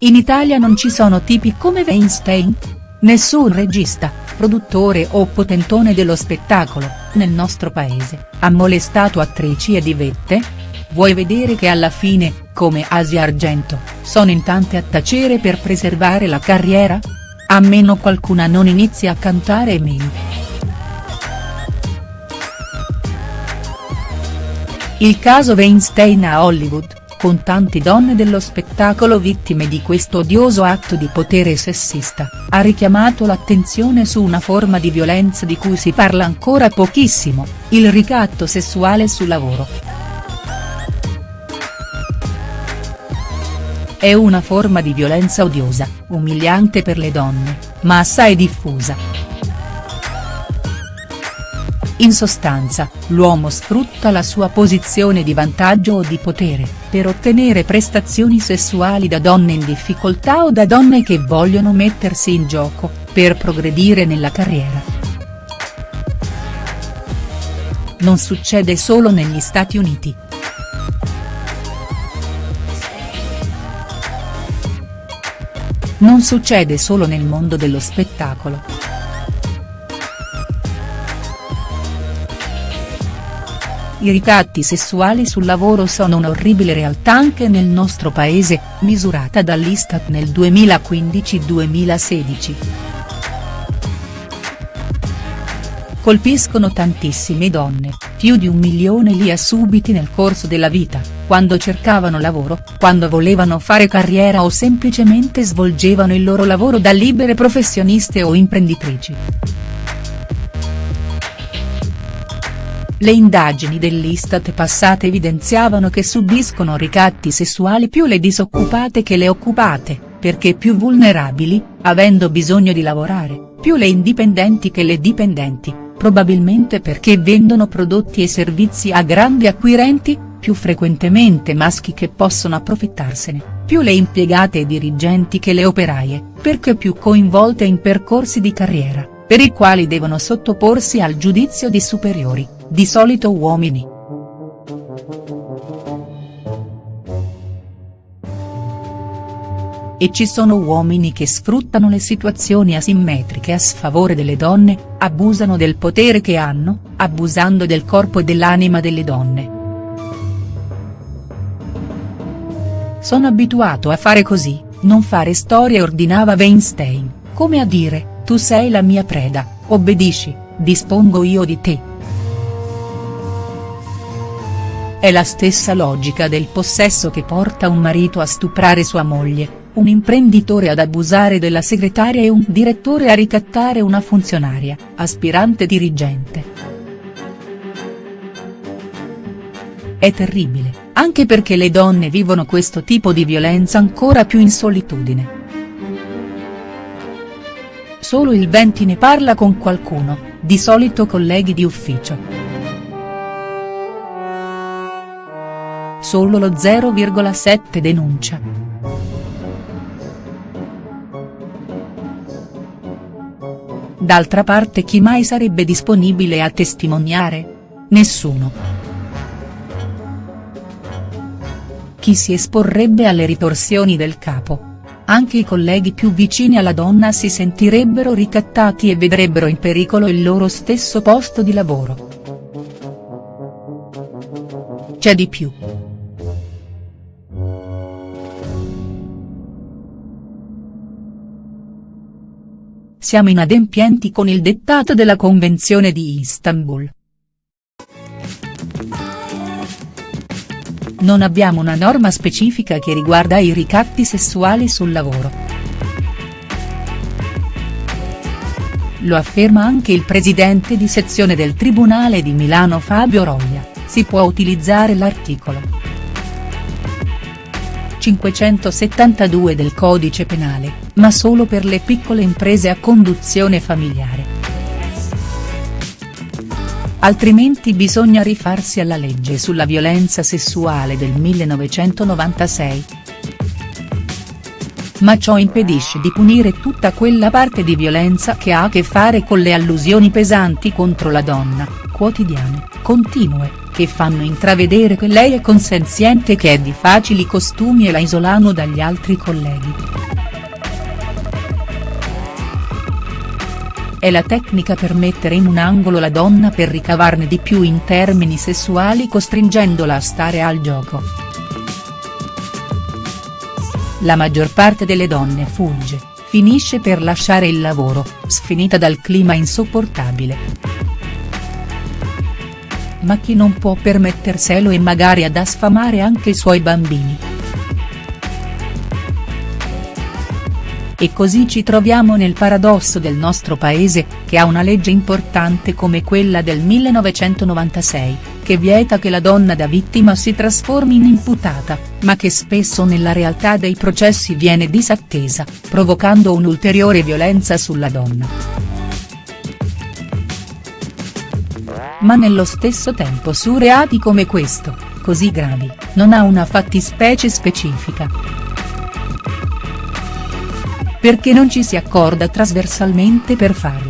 In Italia non ci sono tipi come Weinstein? Nessun regista, produttore o potentone dello spettacolo, nel nostro paese, ha molestato attrici e divette? Vuoi vedere che alla fine, come Asia Argento, sono in tante a tacere per preservare la carriera? A meno qualcuna non inizi a cantare meno. Il caso Weinstein a Hollywood, con tante donne dello spettacolo vittime di questo odioso atto di potere sessista, ha richiamato l'attenzione su una forma di violenza di cui si parla ancora pochissimo, il ricatto sessuale sul lavoro. È una forma di violenza odiosa, umiliante per le donne, ma assai diffusa. In sostanza, l'uomo sfrutta la sua posizione di vantaggio o di potere, per ottenere prestazioni sessuali da donne in difficoltà o da donne che vogliono mettersi in gioco, per progredire nella carriera. Non succede solo negli Stati Uniti. Non succede solo nel mondo dello spettacolo. I ricatti sessuali sul lavoro sono un'orribile realtà anche nel nostro paese, misurata dall'Istat nel 2015-2016. Colpiscono tantissime donne, più di un milione li ha subiti nel corso della vita, quando cercavano lavoro, quando volevano fare carriera o semplicemente svolgevano il loro lavoro da libere professioniste o imprenditrici. Le indagini dell'Istat passate evidenziavano che subiscono ricatti sessuali più le disoccupate che le occupate, perché più vulnerabili, avendo bisogno di lavorare, più le indipendenti che le dipendenti, probabilmente perché vendono prodotti e servizi a grandi acquirenti, più frequentemente maschi che possono approfittarsene, più le impiegate e dirigenti che le operaie, perché più coinvolte in percorsi di carriera, per i quali devono sottoporsi al giudizio di superiori di solito uomini. E ci sono uomini che sfruttano le situazioni asimmetriche a sfavore delle donne, abusano del potere che hanno, abusando del corpo e dell'anima delle donne. Sono abituato a fare così, non fare storie ordinava Weinstein, come a dire, tu sei la mia preda, obbedisci, dispongo io di te. È la stessa logica del possesso che porta un marito a stuprare sua moglie, un imprenditore ad abusare della segretaria e un direttore a ricattare una funzionaria, aspirante dirigente. È terribile, anche perché le donne vivono questo tipo di violenza ancora più in solitudine. Solo il 20 ne parla con qualcuno, di solito colleghi di ufficio. Solo lo 0,7 denuncia. D'altra parte chi mai sarebbe disponibile a testimoniare? Nessuno. Chi si esporrebbe alle ritorsioni del capo? Anche i colleghi più vicini alla donna si sentirebbero ricattati e vedrebbero in pericolo il loro stesso posto di lavoro. C'è di più. Siamo inadempienti con il dettato della Convenzione di Istanbul. Non abbiamo una norma specifica che riguarda i ricatti sessuali sul lavoro. Lo afferma anche il presidente di sezione del Tribunale di Milano Fabio Roglia, si può utilizzare l'articolo. 572 del Codice Penale, ma solo per le piccole imprese a conduzione familiare. Altrimenti bisogna rifarsi alla legge sulla violenza sessuale del 1996. Ma ciò impedisce di punire tutta quella parte di violenza che ha a che fare con le allusioni pesanti contro la donna, quotidiane, continue, che fanno intravedere che lei è consenziente e che è di facili costumi e la isolano dagli altri colleghi. È la tecnica per mettere in un angolo la donna per ricavarne di più in termini sessuali costringendola a stare al gioco. La maggior parte delle donne fugge, finisce per lasciare il lavoro, sfinita dal clima insopportabile ma chi non può permetterselo e magari ad sfamare anche i suoi bambini. E così ci troviamo nel paradosso del nostro paese, che ha una legge importante come quella del 1996, che vieta che la donna da vittima si trasformi in imputata, ma che spesso nella realtà dei processi viene disattesa, provocando un'ulteriore violenza sulla donna. Ma nello stesso tempo su reati come questo, così gravi, non ha una fattispecie specifica. Perché non ci si accorda trasversalmente per farla.